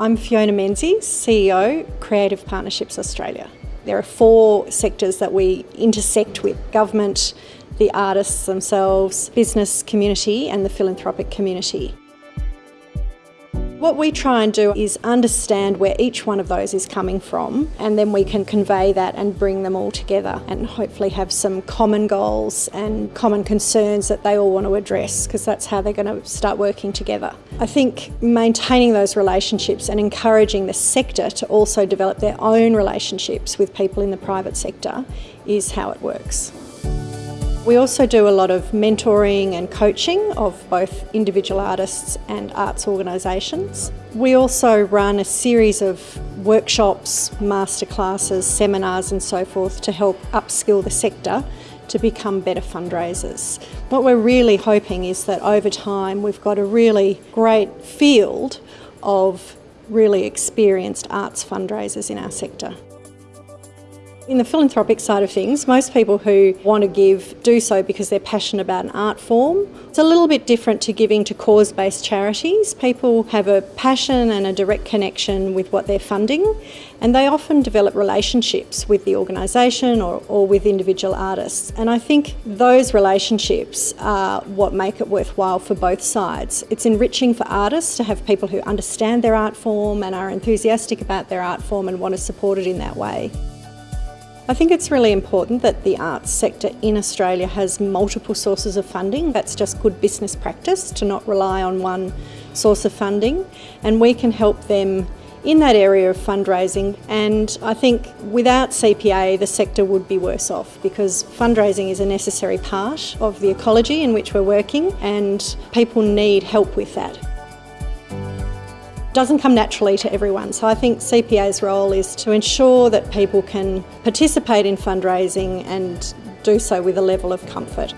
I'm Fiona Menzies, CEO, Creative Partnerships Australia. There are four sectors that we intersect with government, the artists themselves, business community, and the philanthropic community. What we try and do is understand where each one of those is coming from and then we can convey that and bring them all together and hopefully have some common goals and common concerns that they all want to address because that's how they're going to start working together. I think maintaining those relationships and encouraging the sector to also develop their own relationships with people in the private sector is how it works. We also do a lot of mentoring and coaching of both individual artists and arts organisations. We also run a series of workshops, masterclasses, seminars and so forth to help upskill the sector to become better fundraisers. What we're really hoping is that over time we've got a really great field of really experienced arts fundraisers in our sector. In the philanthropic side of things, most people who want to give do so because they're passionate about an art form. It's a little bit different to giving to cause-based charities. People have a passion and a direct connection with what they're funding and they often develop relationships with the organisation or, or with individual artists. And I think those relationships are what make it worthwhile for both sides. It's enriching for artists to have people who understand their art form and are enthusiastic about their art form and want to support it in that way. I think it's really important that the arts sector in Australia has multiple sources of funding. That's just good business practice to not rely on one source of funding. And we can help them in that area of fundraising. And I think without CPA the sector would be worse off because fundraising is a necessary part of the ecology in which we're working and people need help with that doesn't come naturally to everyone. So I think CPA's role is to ensure that people can participate in fundraising and do so with a level of comfort.